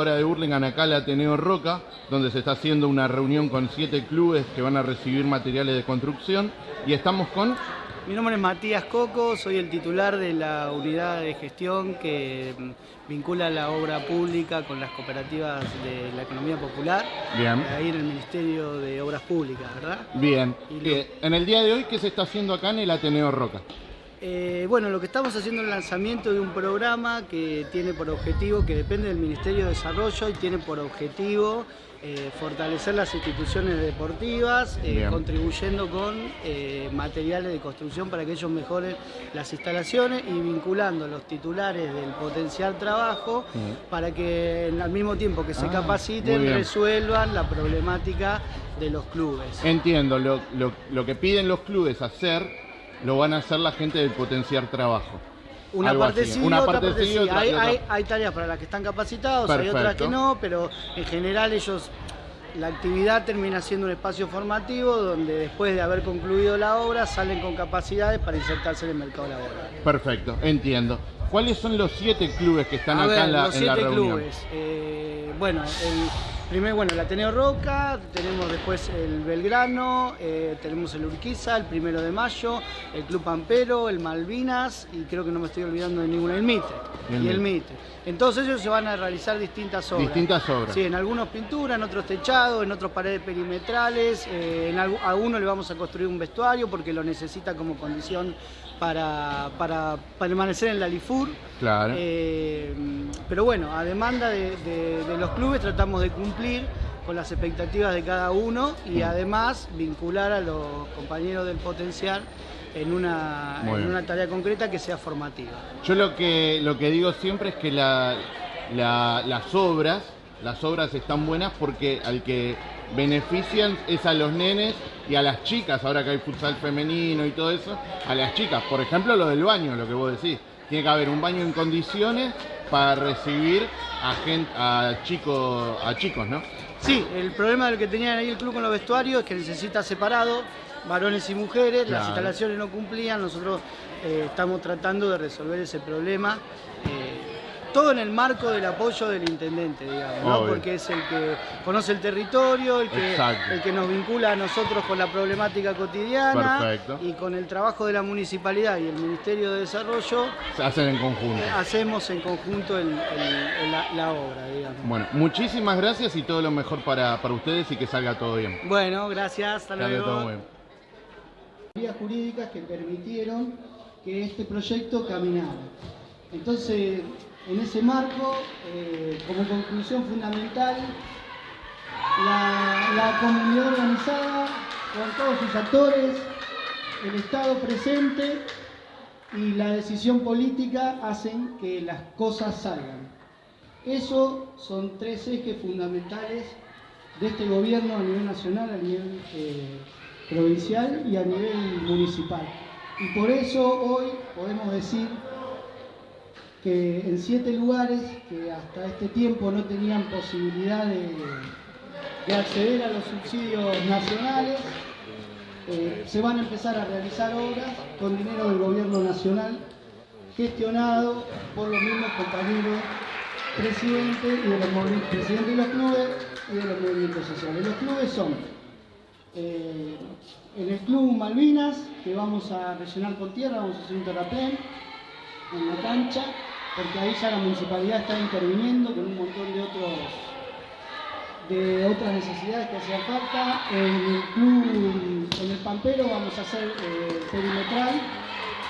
hora de Burlingame, acá al Ateneo Roca, donde se está haciendo una reunión con siete clubes que van a recibir materiales de construcción. Y estamos con mi nombre es Matías Coco, soy el titular de la unidad de gestión que mm, vincula la obra pública con las cooperativas de la economía popular. Bien. Ahí en el Ministerio de Obras Públicas, ¿verdad? Bien. En el día de hoy, ¿qué se está haciendo acá en el Ateneo Roca? Eh, bueno, lo que estamos haciendo es el lanzamiento de un programa que tiene por objetivo, que depende del Ministerio de Desarrollo y tiene por objetivo eh, fortalecer las instituciones deportivas, eh, contribuyendo con materiales de construcción para que ellos mejoren las instalaciones y vinculando los titulares del potencial trabajo para que al mismo tiempo que se ah, capaciten resuelvan la problemática de los clubes. Entiendo, lo, lo que piden los clubes hacer lo van a hacer la gente del potenciar trabajo. Una parte sí, una otra parte, sí. hay, tareas para las que están capacitados, hay otras que no, pero en general ellos, la actividad termina siendo un espacio formativo donde después de haber concluido la obra salen con capacidades para insertarse en el mercado laboral. Perfecto, entiendo. ¿Cuáles son los siete clubes que están acá en la, los siete clubes. Eh, bueno, el, Primero, bueno, el Ateneo Roca, tenemos después el Belgrano, eh, tenemos el Urquiza, el Primero de Mayo, el Club Pampero, el Malvinas y creo que no me estoy olvidando de ninguna, el Mitre. y el Mitre. En todos ellos se van a realizar distintas obras. Distintas obras. Sí, en algunos pintura, en otros techados, en otros paredes perimetrales, eh, en a uno le vamos a construir un vestuario porque lo necesita como condición para, permanecer en la LIFUR. Claro. Eh, pero bueno, a demanda de, los clubes tratamos de cumplir con las expectativas de cada uno y además vincular a los compañeros del potencial en una, en una tarea concreta que sea formativa. Yo lo que, lo que digo siempre es que las obras, las obras están buenas porque al que benefician es a los nenes y a las chicas, ahora que hay futsal femenino y todo eso, a las chicas. Por ejemplo, lo del baño, lo que vos decís. Tiene que haber un baño en condiciones para recibir a, gente, a, chicos, a chicos, ¿no? Sí, el problema del que tenían ahí el club con los vestuarios es que necesita separado varones y mujeres, las instalaciones no cumplían, nosotros eh, estamos tratando de resolver ese problema. Eh, todo en el marco del apoyo del intendente, digamos, porque es el que conoce el territorio, el que, el que nos vincula a nosotros con la problemática cotidiana y con el trabajo de la municipalidad y el Ministerio de Desarrollo. Se hacen en conjunto. Hacemos en conjunto la, obra, digamos. Bueno, muchísimas gracias y todo lo mejor para, ustedes y que salga todo bien. Bueno, gracias, hasta luego. Todo bien. Vías jurídicas que permitieron que este proyecto caminara. Entonces, en ese marco, eh, como conclusión fundamental, la, comunidad organizada, con todos sus actores, el Estado presente y la decisión política hacen que las cosas salgan. Eso son tres ejes fundamentales de este gobierno a nivel nacional, a nivel eh, provincial y a nivel municipal. Y por eso hoy podemos decir que en siete lugares que hasta este tiempo no tenían posibilidad de, acceder a los subsidios nacionales, eh, se van a empezar a realizar obras con dinero del gobierno nacional, gestionado por los mismos compañeros presidentes y de los presidentes de los clubes y de los movimientos sociales. Los clubes son eh, en el Club Malvinas, que vamos a rellenar con tierra, vamos a hacer un terraplén en la cancha, porque ahí ya la municipalidad está interviniendo con un montón de otros de otras necesidades que hacían falta. En el club, en el Pampero vamos a hacer eh, perimetral,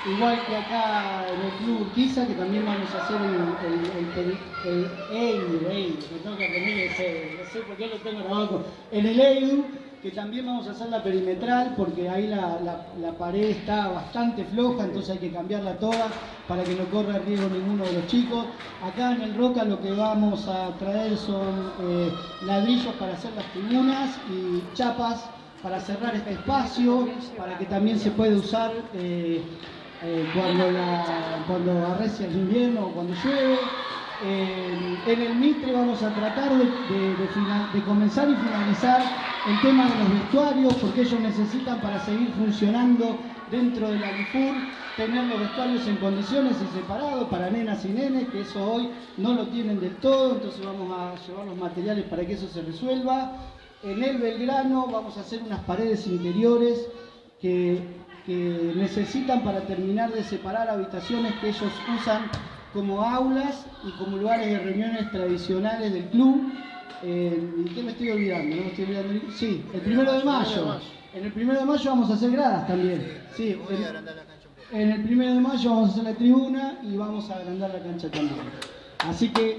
igual que acá en el club Urquiza, que también vamos a hacer el, el, el, el, tengo que aprender ese, no sé por qué lo tengo en el EIDU, que también vamos a hacer la perimetral porque ahí la, pared está bastante floja, entonces hay que cambiarla toda para que no corra riesgo ninguno de los chicos. Acá en el Roca lo que vamos a traer son eh, ladrillos para hacer las tribunas y chapas para cerrar este espacio, para que también se pueda usar eh, eh, cuando, la, cuando arrecia el invierno o cuando llueve. En el Mitre vamos a tratar de comenzar y finalizar el tema de los vestuarios, porque ellos necesitan para seguir funcionando dentro del Alifur, tener los vestuarios en condiciones y separados para nenas y nenes, que eso hoy no lo tienen del todo, entonces vamos a llevar los materiales para que eso se resuelva. En el Belgrano vamos a hacer unas paredes interiores que, necesitan para terminar de separar habitaciones que ellos usan como aulas y como lugares de reuniones tradicionales del club. Eh, ¿Qué me estoy olvidando? ¿No me estoy olvidando? Sí, el primero de mayo. En el primero de mayo vamos a hacer gradas también. Sí, en, en el primero de mayo vamos a hacer la tribuna y vamos a agrandar la cancha también. Así que